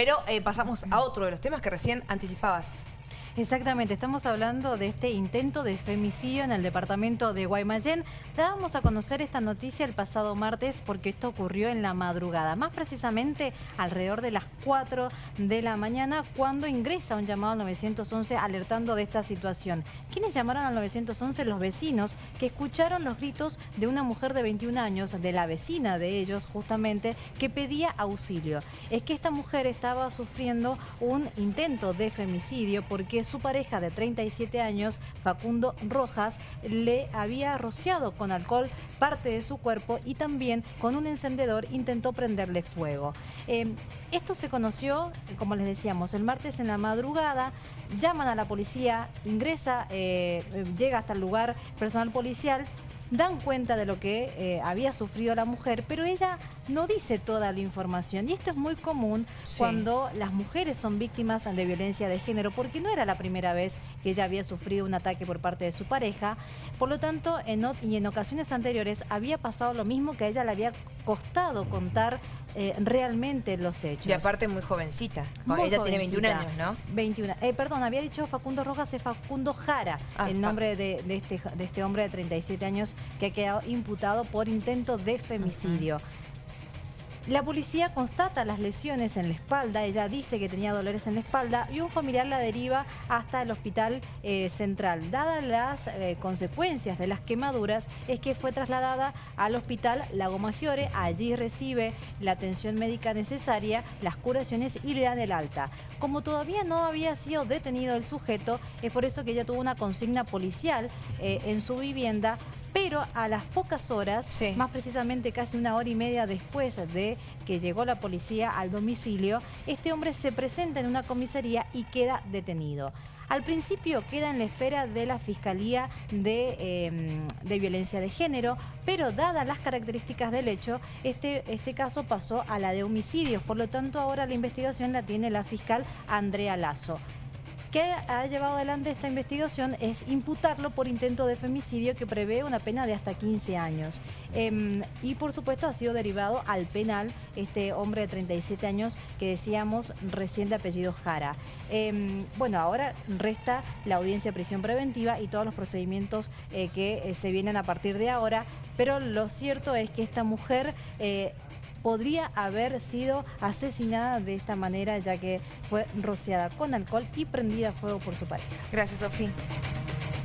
Pero eh, pasamos a otro de los temas que recién anticipabas. Exactamente, estamos hablando de este intento de femicidio en el departamento de Guaymallén. Dábamos a conocer esta noticia el pasado martes porque esto ocurrió en la madrugada, más precisamente alrededor de las 4 de la mañana cuando ingresa un llamado al 911 alertando de esta situación. ¿Quiénes llamaron al 911? Los vecinos que escucharon los gritos de una mujer de 21 años, de la vecina de ellos justamente, que pedía auxilio. Es que esta mujer estaba sufriendo un intento de femicidio porque su pareja de 37 años, Facundo Rojas, le había rociado con alcohol parte de su cuerpo y también con un encendedor intentó prenderle fuego. Eh, esto se conoció, como les decíamos, el martes en la madrugada, llaman a la policía, ingresa, eh, llega hasta el lugar personal policial dan cuenta de lo que eh, había sufrido la mujer, pero ella no dice toda la información. Y esto es muy común cuando las mujeres son víctimas de violencia de género, porque no era la primera vez que ella había sufrido un ataque por parte de su pareja. Por lo tanto, en, y en ocasiones anteriores había pasado lo mismo que a ella le había costado contar eh, realmente los hechos. Y aparte muy jovencita. ella tiene 21 años, ¿no? 21. Eh, perdón, había dicho Facundo Rojas, es Facundo Jara, ah, el nombre de, este, de este hombre de 37 años que ha quedado imputado por intento de femicidio. La policía constata las lesiones en la espalda, ella dice que tenía dolores en la espalda y un familiar la deriva hasta el hospital eh, central. Dadas las eh, consecuencias de las quemaduras, es que fue trasladada al hospital Lago Maggiore, allí recibe la atención médica necesaria, las curaciones y le dan el alta. Como todavía no había sido detenido el sujeto, es por eso que ella tuvo una consigna policial eh, en su vivienda pero a las pocas horas, más precisamente casi una hora y media después de que llegó la policía al domicilio, este hombre se presenta en una comisaría y queda detenido. Al principio queda en la esfera de la Fiscalía de, em, Violencia de Género, pero dadas las características del hecho, este, este caso pasó a la de homicidios. Por lo tanto, ahora la investigación la tiene la fiscal Andrea Lazo que ha llevado adelante esta investigación es imputarlo por intento de femicidio que prevé una pena de hasta 15 años. Em, y por supuesto ha sido derivado al penal este hombre de 37 años que decíamos recién de apellido Jara. Em, bueno, ahora resta la audiencia de prisión preventiva y todos los procedimientos eh, que eh, se vienen a partir de ahora, pero lo cierto es que esta mujer... Podría haber sido asesinada de esta manera ya que fue rociada con alcohol y prendida a fuego por su pareja. Gracias, Sofía.